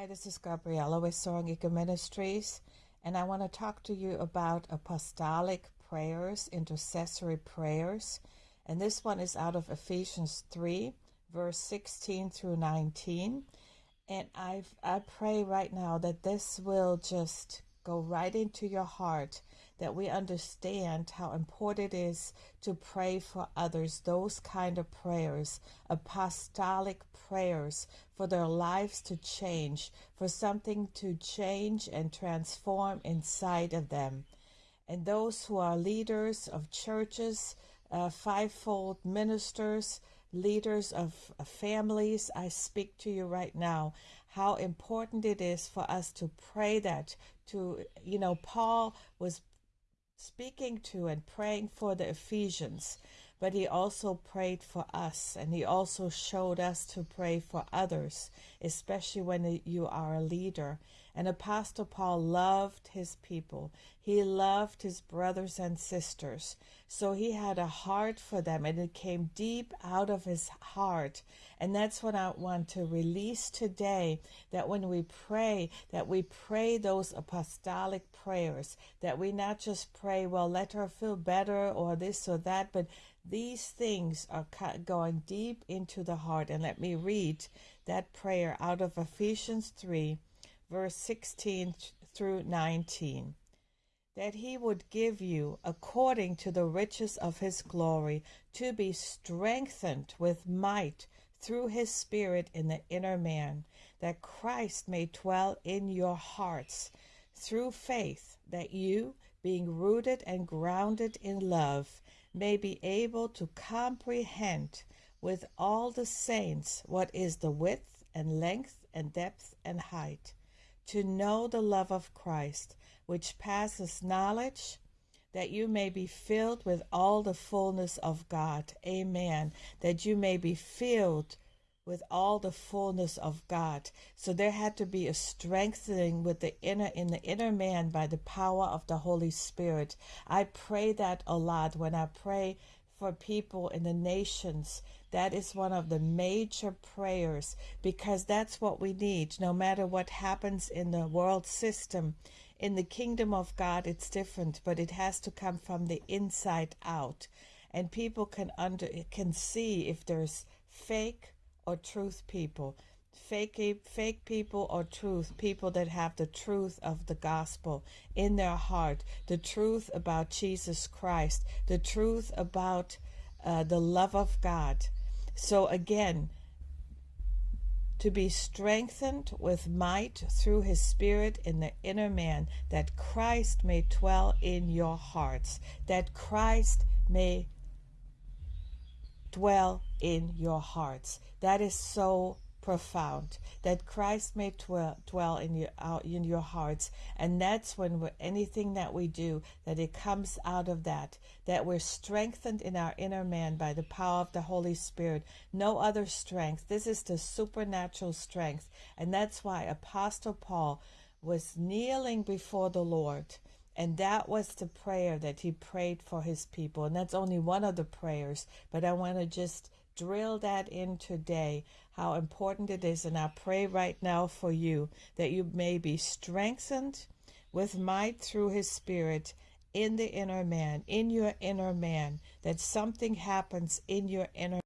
Hi, this is Gabriella with Soaring Eagle Ministries, and I want to talk to you about apostolic prayers, intercessory prayers. And this one is out of Ephesians 3, verse 16 through 19. And I I pray right now that this will just go right into your heart that we understand how important it is to pray for others, those kind of prayers, apostolic prayers for their lives to change, for something to change and transform inside of them. And those who are leaders of churches, uh, fivefold ministers, leaders of families, I speak to you right now how important it is for us to pray that to you know Paul was speaking to and praying for the Ephesians, but he also prayed for us and he also showed us to pray for others, especially when you are a leader. And Apostle Paul loved his people. He loved his brothers and sisters. So he had a heart for them and it came deep out of his heart. And that's what I want to release today that when we pray, that we pray those apostolic prayers, that we not just pray, well, let her feel better or this or that, but these things are going deep into the heart. And let me read that prayer out of Ephesians 3 verse 16 through 19 that he would give you, according to the riches of his glory, to be strengthened with might through his Spirit in the inner man, that Christ may dwell in your hearts through faith, that you, being rooted and grounded in love, may be able to comprehend with all the saints what is the width and length and depth and height to know the love of Christ, which passes knowledge, that you may be filled with all the fullness of God. Amen. That you may be filled with all the fullness of God. So there had to be a strengthening with the inner in the inner man by the power of the Holy Spirit. I pray that a lot when I pray for people in the nations that is one of the major prayers because that's what we need. No matter what happens in the world system, in the kingdom of God, it's different, but it has to come from the inside out. And people can under can see if there's fake or truth people fake fake people or truth people that have the truth of the gospel in their heart the truth about jesus christ the truth about uh, the love of god so again, to be strengthened with might through his spirit in the inner man, that Christ may dwell in your hearts, that Christ may dwell in your hearts. That is so profound that Christ may dwell, dwell in your out in your hearts. And that's when anything that we do that it comes out of that that we're strengthened in our inner man by the power of the Holy Spirit. No other strength. This is the supernatural strength. And that's why apostle Paul was kneeling before the Lord. And that was the prayer that he prayed for his people. And that's only one of the prayers. But I want to just drill that in today, how important it is. And I pray right now for you that you may be strengthened with might through his spirit in the inner man, in your inner man, that something happens in your inner